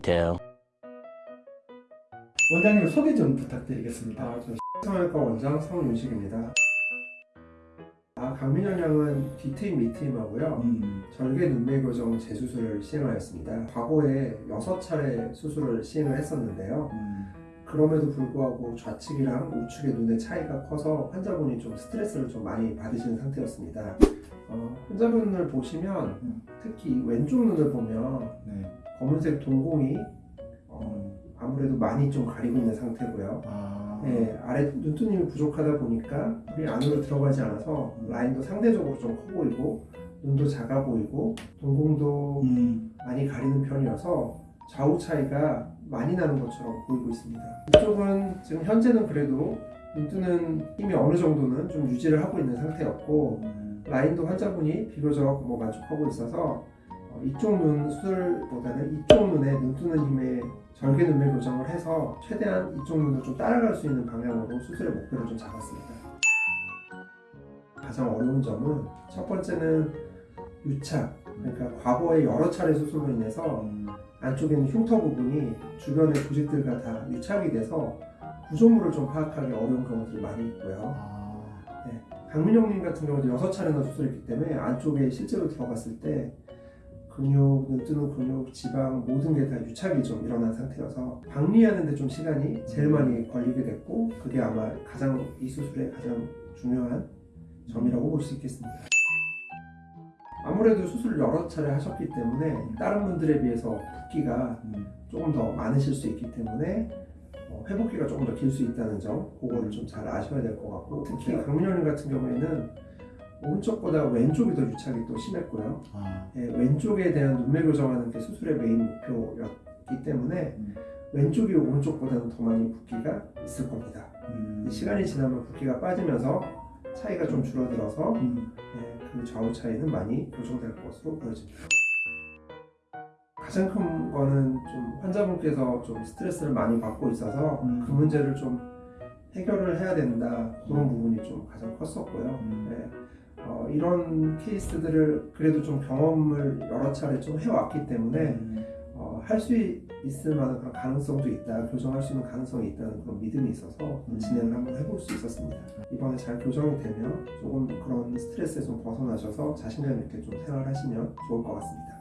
Later. 원장님 소개 좀 부탁드리겠습니다. 아, 저 성형외과 원장 성윤식입니다. 아, 강민현 양은 뒤트임 밑트임하고요. 음, 절개 눈매 교정 재수술을 시행하였습니다. 과거에 6차례 수술을 시행을 했었는데요. 음, 그럼에도 불구하고 좌측이랑 우측의 눈의 차이가 커서 환자분이 좀 스트레스를 좀 많이 받으시는 상태였습니다. 어, 환자분을 보시면 음. 특히 왼쪽 눈을 보면 네. 검은색 동공이 어, 음, 아무래도 많이 좀 가리고 있는 상태고요. 아, 네, 아래 눈두님이 부족하다 보니까 불이 안으로 들어가지 않아서 라인도 상대적으로 좀 커 보이고 눈도 작아 보이고 동공도 음, 많이 가리는 편이어서 좌우 차이가 많이 나는 것처럼 보이고 있습니다. 이쪽은 지금 현재는 그래도 눈뜨는 힘이 어느 정도는 좀 유지를 하고 있는 상태였고 음, 라인도 환자분이 비교적 뭐 만족하고 있어서 어, 이쪽 눈 수술보다는 이쪽 눈에 눈 뜨는 힘에 절개 눈매 교정을 해서 최대한 이쪽 눈을 좀 따라갈 수 있는 방향으로 수술의 목표를 좀 잡았습니다. 가장 어려운 점은 첫 번째는 유착, 그러니까 과거에 여러 차례 수술로 인해서 음, 안쪽에 있는 흉터 부분이 주변의 조직들과 다 유착이 돼서 구조물을 좀 파악하기 어려운 경우들이 많이 있고요. 아, 강민영님 같은 경우도 여섯 차례나 수술했기 때문에 안쪽에 실제로 들어갔을 때 근육, 눈 뜨는 근육, 지방 모든 게 다 유착이 좀 일어난 상태여서 박리하는데 좀 시간이 제일 많이 걸리게 됐고 그게 아마 가장 이 수술의 가장 중요한 점이라고 볼 수 있겠습니다. 아무래도 수술을 여러 차례 하셨기 때문에 다른 분들에 비해서 붓기가 음, 조금 더 많으실 수 있기 때문에 어, 회복기가 조금 더 길 수 있다는 점 그거를 좀 잘 아셔야 될 것 같고 특히 강민현님 같은 경우에는 오른쪽보다 왼쪽이 더 유착이 또 심했고요 아, 예, 왼쪽에 대한 눈매 교정하는 게 수술의 메인 목표였기 때문에 음. 왼쪽이 오른쪽보다는 더 많이 붓기가 있을 겁니다 음, 시간이 지나면 붓기가 빠지면서 차이가 좀 줄어들어서 음, 예, 그 좌우 차이는 많이 교정될 것으로 보여집니다. 가장 큰 거는 좀 환자분께서 좀 스트레스를 많이 받고 있어서 음. 그 문제를 좀 해결을 해야 된다 그런 부분이 좀 가장 컸었고요. 음. 네. 어, 이런 케이스들을 그래도 좀 경험을 여러 차례 좀 해왔기 때문에 음, 어, 할수 있을 만한 그런 가능성도 있다, 교정할 수 있는 가능성이 있다는 그런 믿음이 있어서 음. 진행을 한번 해볼 수 있었습니다. 이번에 잘 교정이 되면 조금 그런 스트레스에 좀 벗어나셔서 자신감 있게 좀 생활하시면 좋을 것 같습니다.